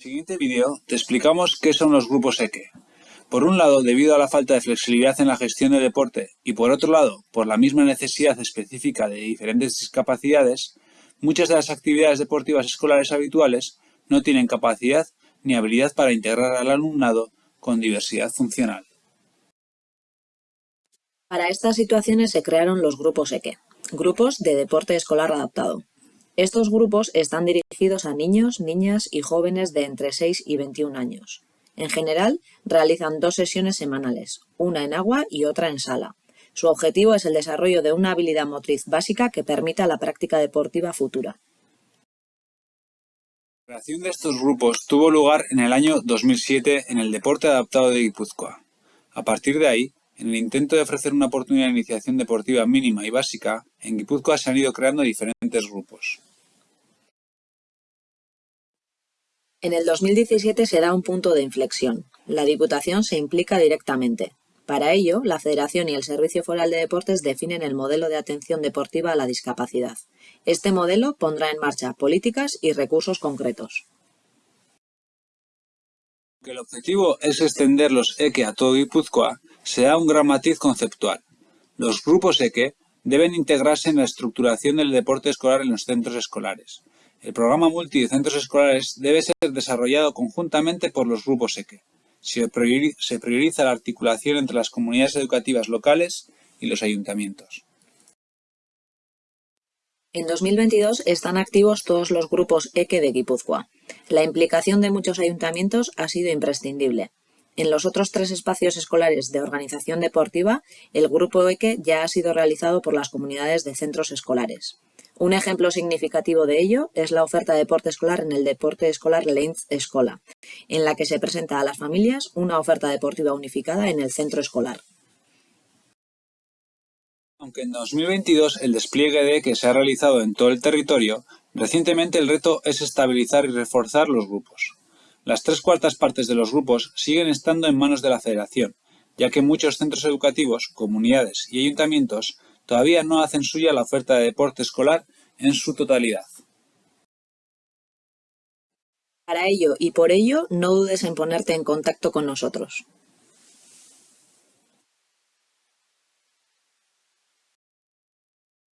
En el siguiente vídeo te explicamos qué son los grupos EQUE. Por un lado, debido a la falta de flexibilidad en la gestión del deporte y por otro lado, por la misma necesidad específica de diferentes discapacidades, muchas de las actividades deportivas escolares habituales no tienen capacidad ni habilidad para integrar al alumnado con diversidad funcional. Para estas situaciones se crearon los grupos EQUE, grupos de deporte escolar adaptado. Estos grupos están dirigidos a niños, niñas y jóvenes de entre 6 y 21 años. En general, realizan dos sesiones semanales, una en agua y otra en sala. Su objetivo es el desarrollo de una habilidad motriz básica que permita la práctica deportiva futura. La creación de estos grupos tuvo lugar en el año 2007 en el Deporte Adaptado de Guipúzcoa. A partir de ahí, en el intento de ofrecer una oportunidad de iniciación deportiva mínima y básica, en Guipúzcoa se han ido creando diferentes grupos. En el 2017 se da un punto de inflexión. La Diputación se implica directamente. Para ello, la Federación y el Servicio Foral de Deportes definen el modelo de atención deportiva a la discapacidad. Este modelo pondrá en marcha políticas y recursos concretos. Aunque el objetivo es extender los EQE a todo Guipúzcoa, se da un gran matiz conceptual. Los grupos EQE deben integrarse en la estructuración del deporte escolar en los centros escolares. El programa multi de centros escolares debe ser desarrollado conjuntamente por los grupos EQUE. Se prioriza la articulación entre las comunidades educativas locales y los ayuntamientos. En 2022 están activos todos los grupos EQUE de Guipúzcoa. La implicación de muchos ayuntamientos ha sido imprescindible. En los otros tres espacios escolares de organización deportiva, el grupo EQUE ya ha sido realizado por las comunidades de centros escolares. Un ejemplo significativo de ello es la oferta de deporte escolar en el deporte escolar Leinz Escola, en la que se presenta a las familias una oferta deportiva unificada en el centro escolar. Aunque en 2022 el despliegue de que se ha realizado en todo el territorio, recientemente el reto es estabilizar y reforzar los grupos. Las tres cuartas partes de los grupos siguen estando en manos de la Federación, ya que muchos centros educativos, comunidades y ayuntamientos todavía no hacen suya la oferta de deporte escolar en su totalidad. Para ello y por ello, no dudes en ponerte en contacto con nosotros.